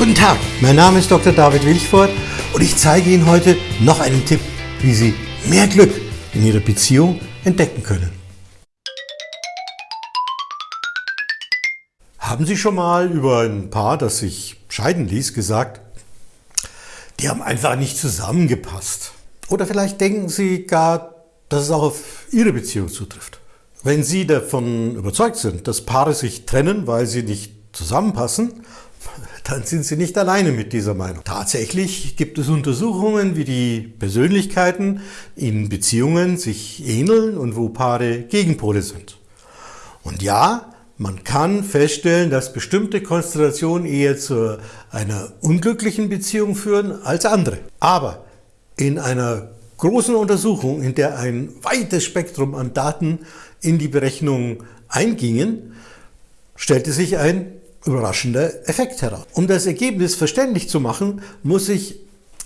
Guten Tag, mein Name ist Dr. David Wilchford und ich zeige Ihnen heute noch einen Tipp, wie Sie mehr Glück in Ihrer Beziehung entdecken können. Haben Sie schon mal über ein Paar, das sich scheiden ließ, gesagt, die haben einfach nicht zusammengepasst? Oder vielleicht denken Sie gar, dass es auch auf Ihre Beziehung zutrifft. Wenn Sie davon überzeugt sind, dass Paare sich trennen, weil sie nicht zusammenpassen, dann sind Sie nicht alleine mit dieser Meinung. Tatsächlich gibt es Untersuchungen, wie die Persönlichkeiten in Beziehungen sich ähneln und wo Paare Gegenpole sind. Und ja, man kann feststellen, dass bestimmte Konstellationen eher zu einer unglücklichen Beziehung führen als andere. Aber in einer großen Untersuchung, in der ein weites Spektrum an Daten in die Berechnung eingingen, stellte sich ein überraschender Effekt heraus. Um das Ergebnis verständlich zu machen, muss ich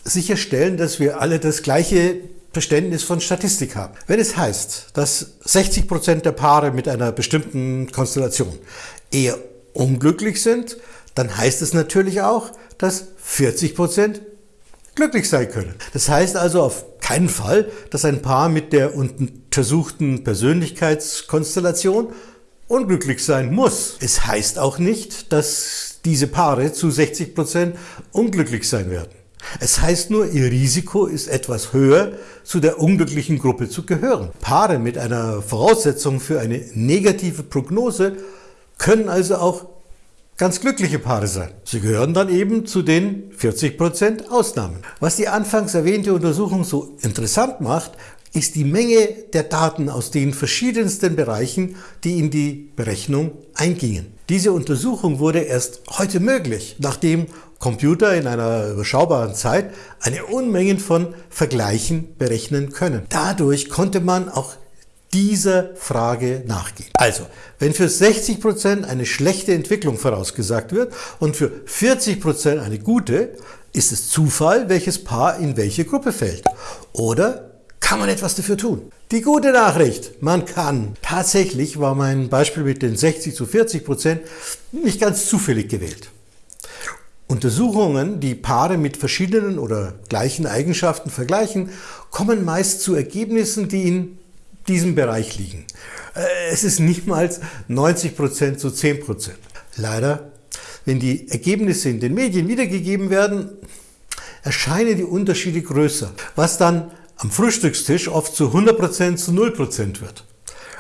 sicherstellen, dass wir alle das gleiche Verständnis von Statistik haben. Wenn es heißt, dass 60 Prozent der Paare mit einer bestimmten Konstellation eher unglücklich sind, dann heißt es natürlich auch, dass 40 Prozent glücklich sein können. Das heißt also auf keinen Fall, dass ein Paar mit der untersuchten Persönlichkeitskonstellation unglücklich sein muss. Es heißt auch nicht, dass diese Paare zu 60 Prozent unglücklich sein werden. Es heißt nur, ihr Risiko ist etwas höher, zu der unglücklichen Gruppe zu gehören. Paare mit einer Voraussetzung für eine negative Prognose können also auch ganz glückliche Paare sein. Sie gehören dann eben zu den 40% Ausnahmen. Was die anfangs erwähnte Untersuchung so interessant macht, ist die Menge der Daten aus den verschiedensten Bereichen, die in die Berechnung eingingen. Diese Untersuchung wurde erst heute möglich, nachdem Computer in einer überschaubaren Zeit eine Unmengen von Vergleichen berechnen können. Dadurch konnte man auch dieser Frage nachgehen. Also, wenn für 60 Prozent eine schlechte Entwicklung vorausgesagt wird und für 40 Prozent eine gute, ist es Zufall, welches Paar in welche Gruppe fällt. Oder kann man etwas dafür tun. Die gute Nachricht, man kann. Tatsächlich war mein Beispiel mit den 60 zu 40 Prozent nicht ganz zufällig gewählt. Untersuchungen, die Paare mit verschiedenen oder gleichen Eigenschaften vergleichen, kommen meist zu Ergebnissen, die in diesem Bereich liegen. Äh, es ist nicht mal 90 Prozent zu 10%. Prozent. Leider, wenn die Ergebnisse in den Medien wiedergegeben werden, erscheinen die Unterschiede größer, was dann am Frühstückstisch oft zu 100% zu 0% wird.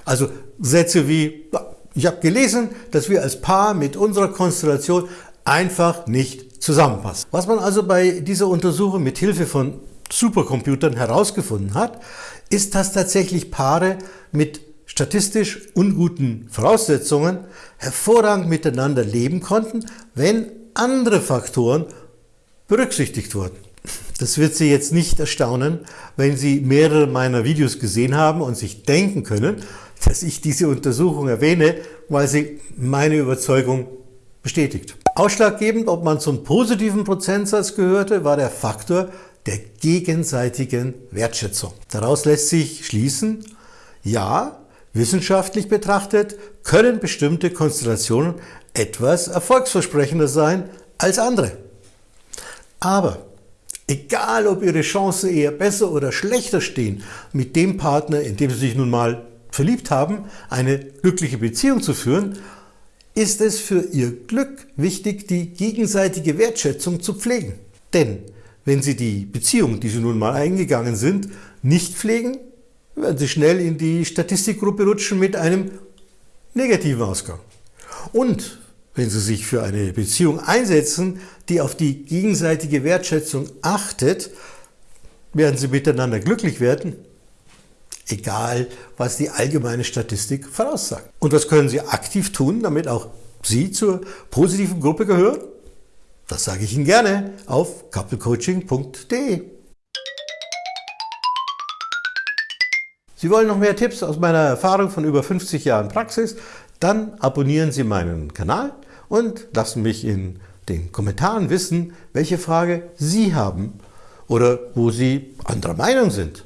Also Sätze wie, ich habe gelesen, dass wir als Paar mit unserer Konstellation einfach nicht zusammenpassen. Was man also bei dieser Untersuchung mit Hilfe von Supercomputern herausgefunden hat, ist, dass tatsächlich Paare mit statistisch unguten Voraussetzungen hervorragend miteinander leben konnten, wenn andere Faktoren berücksichtigt wurden. Das wird Sie jetzt nicht erstaunen, wenn Sie mehrere meiner Videos gesehen haben und sich denken können, dass ich diese Untersuchung erwähne, weil sie meine Überzeugung bestätigt. Ausschlaggebend, ob man zum positiven Prozentsatz gehörte, war der Faktor der gegenseitigen Wertschätzung. Daraus lässt sich schließen, ja, wissenschaftlich betrachtet können bestimmte Konstellationen etwas erfolgsversprechender sein als andere. Aber Egal, ob Ihre Chancen eher besser oder schlechter stehen, mit dem Partner, in dem Sie sich nun mal verliebt haben, eine glückliche Beziehung zu führen, ist es für Ihr Glück wichtig, die gegenseitige Wertschätzung zu pflegen. Denn wenn Sie die Beziehung, die Sie nun mal eingegangen sind, nicht pflegen, werden Sie schnell in die Statistikgruppe rutschen mit einem negativen Ausgang. Und wenn Sie sich für eine Beziehung einsetzen, die auf die gegenseitige Wertschätzung achtet, werden Sie miteinander glücklich werden, egal was die allgemeine Statistik voraussagt. Und was können Sie aktiv tun, damit auch Sie zur positiven Gruppe gehören? Das sage ich Ihnen gerne auf couplecoaching.de. Sie wollen noch mehr Tipps aus meiner Erfahrung von über 50 Jahren Praxis? Dann abonnieren Sie meinen Kanal und lassen mich in den Kommentaren wissen, welche Frage Sie haben oder wo Sie anderer Meinung sind.